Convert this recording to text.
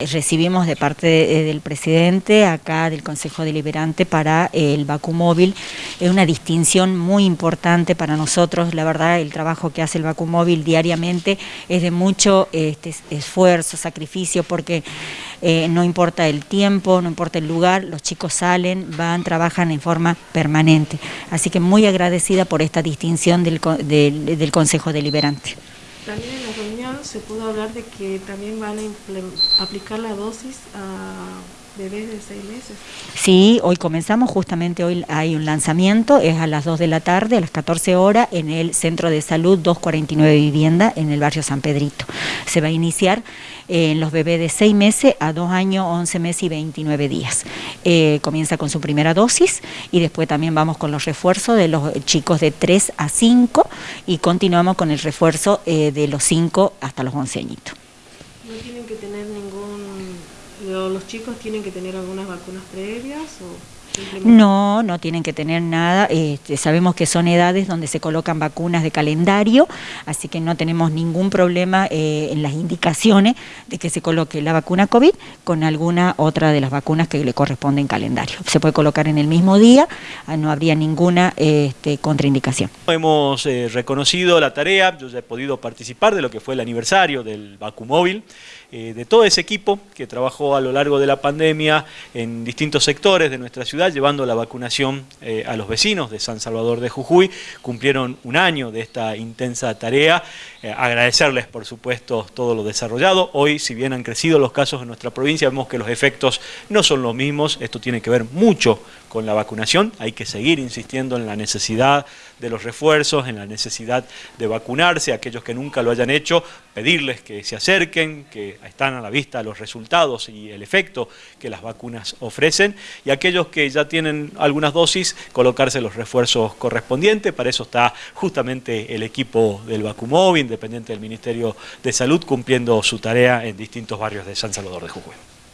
Recibimos de parte eh, del presidente, acá del Consejo Deliberante, para el Móvil, es una distinción muy importante para nosotros, la verdad el trabajo que hace el Móvil diariamente es de mucho este, esfuerzo, sacrificio, porque eh, no importa el tiempo, no importa el lugar, los chicos salen, van, trabajan en forma permanente. Así que muy agradecida por esta distinción del Consejo Deliberante. También en la reunión se pudo hablar de que también van a aplicar la dosis a bebés de seis meses. Sí, hoy comenzamos, justamente hoy hay un lanzamiento, es a las 2 de la tarde, a las 14 horas, en el Centro de Salud 249 Vivienda, en el barrio San Pedrito. Se va a iniciar en los bebés de 6 meses a 2 años, 11 meses y 29 días. Eh, comienza con su primera dosis y después también vamos con los refuerzos de los chicos de 3 a 5 y continuamos con el refuerzo eh, de los 5 hasta los 11 añitos. ¿No tienen que tener ningún los chicos tienen que tener algunas vacunas previas o no, no tienen que tener nada. Este, sabemos que son edades donde se colocan vacunas de calendario, así que no tenemos ningún problema eh, en las indicaciones de que se coloque la vacuna COVID con alguna otra de las vacunas que le corresponde en calendario. Se puede colocar en el mismo día, ah, no habría ninguna este, contraindicación. Hemos eh, reconocido la tarea, yo ya he podido participar de lo que fue el aniversario del Vacumóvil, eh, de todo ese equipo que trabajó a lo largo de la pandemia en distintos sectores de nuestra ciudad, llevando la vacunación eh, a los vecinos de San Salvador de Jujuy. Cumplieron un año de esta intensa tarea. Eh, agradecerles, por supuesto, todo lo desarrollado. Hoy, si bien han crecido los casos en nuestra provincia, vemos que los efectos no son los mismos. Esto tiene que ver mucho con la vacunación. Hay que seguir insistiendo en la necesidad de los refuerzos, en la necesidad de vacunarse. Aquellos que nunca lo hayan hecho, pedirles que se acerquen, que están a la vista los resultados y el efecto que las vacunas ofrecen. Y aquellos que ya tienen algunas dosis, colocarse los refuerzos correspondientes. Para eso está justamente el equipo del Vacumóvil, independiente del Ministerio de Salud, cumpliendo su tarea en distintos barrios de San Salvador de Jujuy.